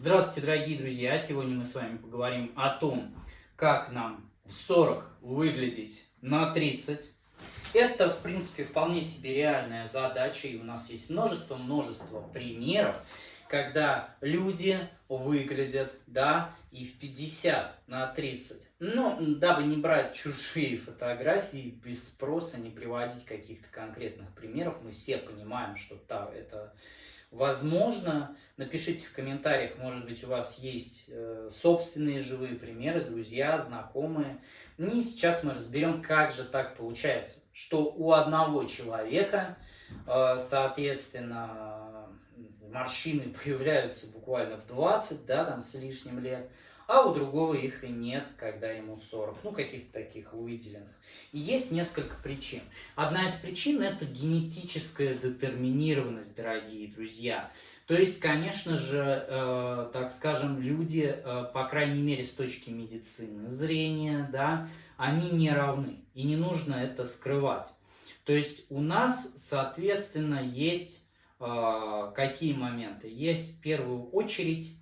Здравствуйте, дорогие друзья! Сегодня мы с вами поговорим о том, как нам в 40 выглядеть на 30. Это, в принципе, вполне себе реальная задача, и у нас есть множество-множество примеров, когда люди выглядят, да, и в 50 на 30. Но, дабы не брать чужие фотографии без спроса, не приводить каких-то конкретных примеров, мы все понимаем, что та, это возможно. Напишите в комментариях, может быть, у вас есть э, собственные живые примеры, друзья, знакомые. И сейчас мы разберем, как же так получается, что у одного человека, э, соответственно, морщины появляются буквально в 20, да, там с лишним лет, а у другого их и нет, когда ему 40, ну каких-то таких выделенных. И есть несколько причин. Одна из причин это генетическая детерминированность, дорогие друзья. То есть, конечно же, э, так скажем, люди, э, по крайней мере, с точки медицины зрения, да, они не равны. И не нужно это скрывать. То есть у нас, соответственно, есть э, какие моменты? Есть в первую очередь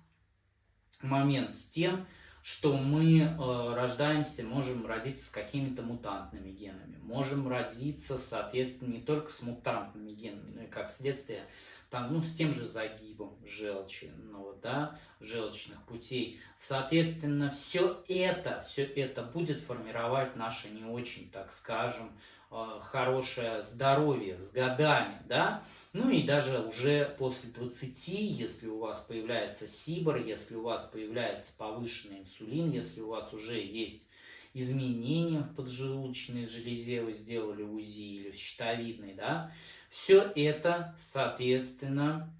момент с тем, что мы э, рождаемся, можем родиться с какими-то мутантными генами, можем родиться, соответственно, не только с мутантными генами, но и как следствие там, ну, с тем же загибом желчи, ну, да, желчных путей. Соответственно, все это, все это будет формировать наше не очень, так скажем, э, хорошее здоровье с годами, да, ну и даже уже после 20, если у вас появляется сибор, если у вас появляется повышенный инсулин, если у вас уже есть изменения в поджелудочной железе, вы сделали УЗИ или в щитовидной, да, все это, соответственно,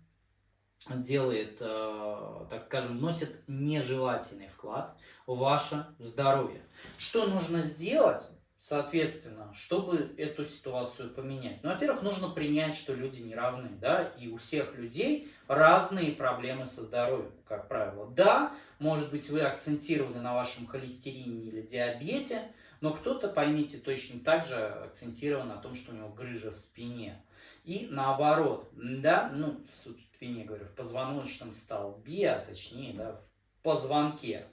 делает, э, так скажем, вносит нежелательный вклад в ваше здоровье. Что нужно сделать? Соответственно, чтобы эту ситуацию поменять? Ну, во-первых, нужно принять, что люди не равны, да, и у всех людей разные проблемы со здоровьем, как правило. Да, может быть, вы акцентированы на вашем холестерине или диабете, но кто-то, поймите, точно так же акцентирован на том, что у него грыжа в спине. И наоборот, да, ну, в спине, говорю, в позвоночном столбе, а точнее, да, в позвонке.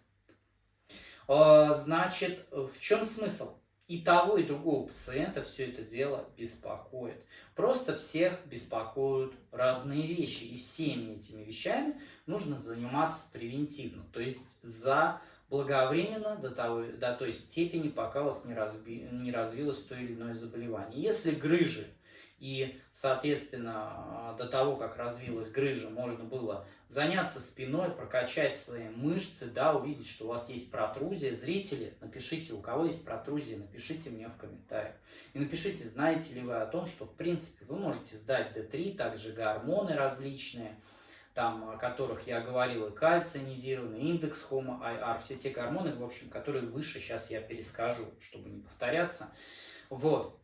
А, значит, в чем смысл? И того, и другого пациента все это дело беспокоит. Просто всех беспокоят разные вещи. И всеми этими вещами нужно заниматься превентивно. То есть за благовременно до, того, до той степени, пока у вас не, разби, не развилось то или иное заболевание. Если грыжи и, соответственно, до того, как развилась грыжа, можно было заняться спиной, прокачать свои мышцы, да, увидеть, что у вас есть протрузия. Зрители, напишите, у кого есть протрузия, напишите мне в комментариях. И напишите, знаете ли вы о том, что, в принципе, вы можете сдать D3, также гормоны различные, там, о которых я говорил, и кальцинизированный, индекс Homo IR, все те гормоны, в общем, которые выше сейчас я перескажу, чтобы не повторяться. Вот.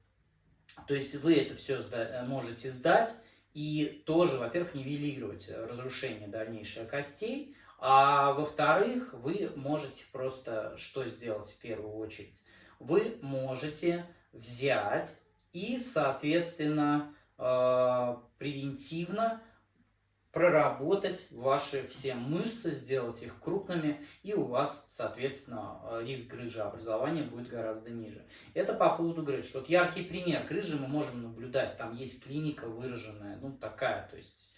То есть вы это все э, можете сдать и тоже, во-первых, нивелировать э, разрушение дальнейшее костей, а во-вторых, вы можете просто что сделать в первую очередь? Вы можете взять и, соответственно, э, превентивно проработать ваши все мышцы, сделать их крупными, и у вас, соответственно, э, риск грыжеобразования будет гораздо ниже. Это по поводу грыж. Вот яркий пример грыжи мы можем наблюдать. Там есть клиника выраженная, ну такая, то есть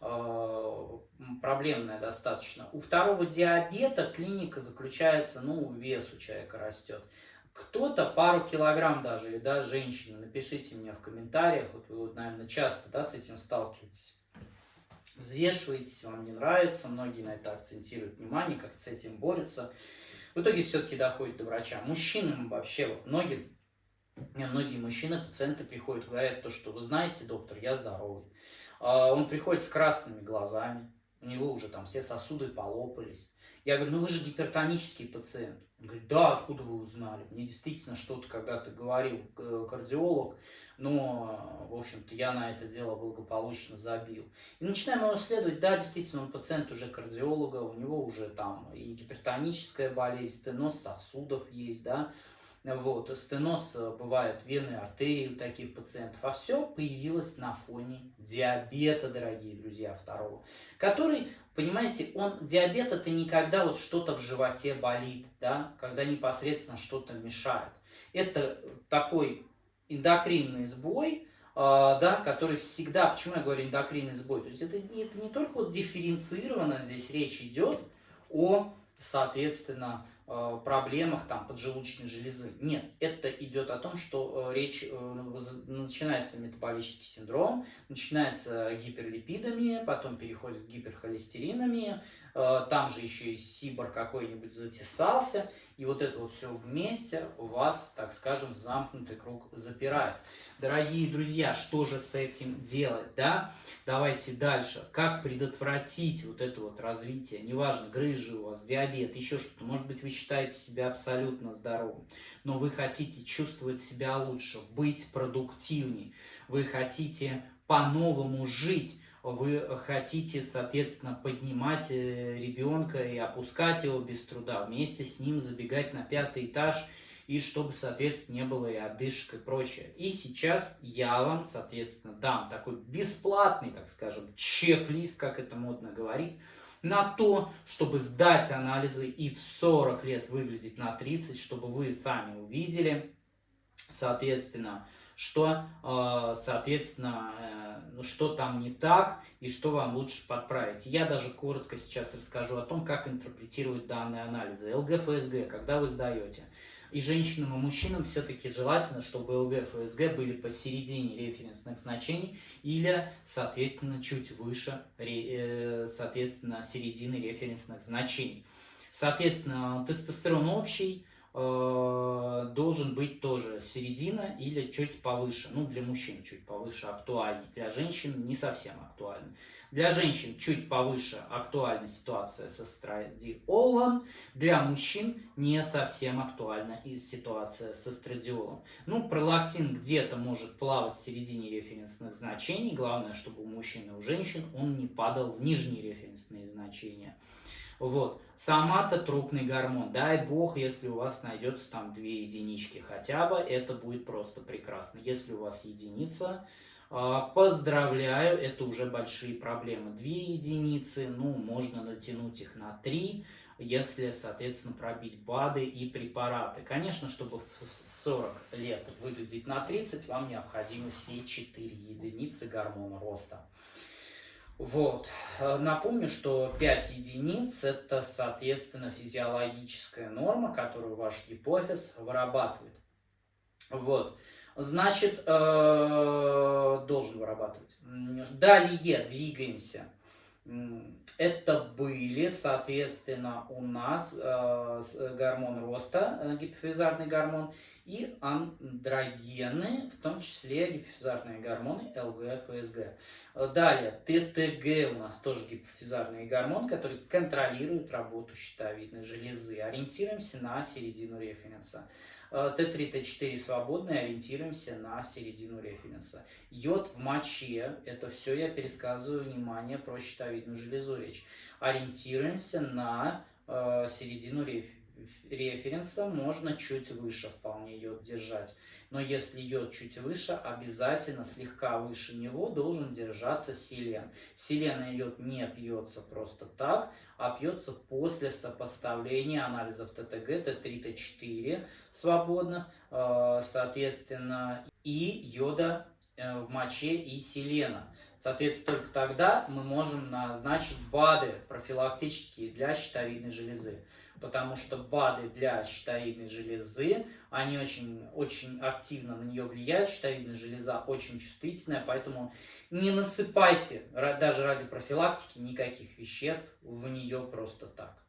э, проблемная достаточно. У второго диабета клиника заключается, ну, вес у человека растет. Кто-то пару килограмм даже, или да, женщина, напишите мне в комментариях, вот вы, наверное, часто да, с этим сталкиваетесь взвешиваетесь, вам не нравится, многие на это акцентируют внимание, как с этим борются. В итоге все-таки доходит до врача. Мужчинам вообще, вот многие, многие мужчины, пациенты приходят, говорят то, что вы знаете, доктор, я здоровый. А, он приходит с красными глазами, у него уже там все сосуды полопались. Я говорю, ну вы же гипертонический пациент. Он говорит, да, откуда вы узнали? Мне действительно что-то когда-то говорил кардиолог, но, в общем-то, я на это дело благополучно забил. И начинаем его исследовать, да, действительно, он пациент уже кардиолога, у него уже там и гипертоническая болезнь, стеноз сосудов есть, да, Вот, стеноз э, бывает вены, артерии у таких пациентов. А все появилось на фоне диабета, дорогие друзья, второго. Который, понимаете, он, диабет это никогда вот что-то в животе болит, да, когда непосредственно что-то мешает. Это такой эндокринный сбой, а, да, который всегда, почему я говорю эндокринный сбой, то есть это, это не только вот дифференцированно здесь речь идет о, соответственно, Э, проблемах там, поджелудочной железы. Нет, это идет о том, что э, речь э, начинается метаболический синдром, начинается гиперлипидами, потом переходит к гиперхолестеринами, там же еще и сибор какой-нибудь затесался, и вот это вот все вместе вас, так скажем, замкнутый круг запирает. Дорогие друзья, что же с этим делать, да? Давайте дальше. Как предотвратить вот это вот развитие? Неважно, грыжи у вас, диабет, еще что-то. Может быть, вы считаете себя абсолютно здоровым, но вы хотите чувствовать себя лучше, быть продуктивнее. Вы хотите по-новому жить вы хотите, соответственно, поднимать э, ребенка и опускать его без труда, вместе с ним забегать на пятый этаж, и чтобы, соответственно, не было и одышек и прочее. И сейчас я вам, соответственно, дам такой бесплатный, так скажем, чек-лист, как это модно говорить, на то, чтобы сдать анализы и в 40 лет выглядеть на 30, чтобы вы сами увидели, соответственно, что, э, соответственно, э, что там не так и что вам лучше подправить. Я даже коротко сейчас расскажу о том, как интерпретировать данные анализы. ЛГ-ФСГ, когда вы сдаете. И женщинам, и мужчинам все-таки желательно, чтобы ЛГ, ФСГ были посередине референсных значений или, соответственно, чуть выше, э, соответственно, середины референсных значений. Соответственно, тестостерон общий, Э, должен быть тоже середина или чуть повыше. Ну, для мужчин чуть повыше актуальней, для женщин не совсем актуальный. Для женщин чуть повыше актуальна ситуация с эстрадиолом, для мужчин не совсем актуальна и ситуация с эстрадиолом. Ну, пролактин где-то может плавать в середине референсных значений, главное, чтобы у мужчин и у женщин он не падал в нижние референсные значения. Вот. Сама-то трупный гормон. Дай бог, если у вас найдется там две единички хотя бы, это будет просто прекрасно. Если у вас единица, а, поздравляю, это уже большие проблемы. Две единицы, ну, можно натянуть их на три, если, соответственно, пробить БАДы и препараты. Конечно, чтобы в 40 лет выглядеть на 30, вам необходимы все 4 единицы гормона роста. Вот. Э, напомню, что 5 единиц – это, соответственно, физиологическая норма, которую ваш гипофиз вырабатывает. Вот. Значит, э, должен вырабатывать. Далее двигаемся. Это были, соответственно, у нас э, гормон роста, э, гипофизарный гормон, и андрогены, в том числе гипофизарные гормоны ЛГ, ФСГ. Далее, ТТГ у нас тоже гипофизарный гормон, который контролирует работу щитовидной железы. Ориентируемся на середину референса. Т3, Т4 свободные, ориентируемся на середину референса. Йод в моче, это все я пересказываю, внимание, про щитовидную железу речь. Ориентируемся на э, середину референса, можно чуть выше вполне йод держать. Но если йод чуть выше, обязательно слегка выше него должен держаться селен. Селен и йод не пьется просто так, а пьется после сопоставления анализов ТТГ, Т3, Т4 свободных, э, соответственно, и йода Э, в моче и селена. Соответственно, только тогда мы можем назначить БАДы профилактические для щитовидной железы. Потому что БАДы для щитовидной железы, они очень, очень активно на нее влияют. Щитовидная железа очень чувствительная, поэтому не насыпайте даже ради профилактики никаких веществ в нее просто так.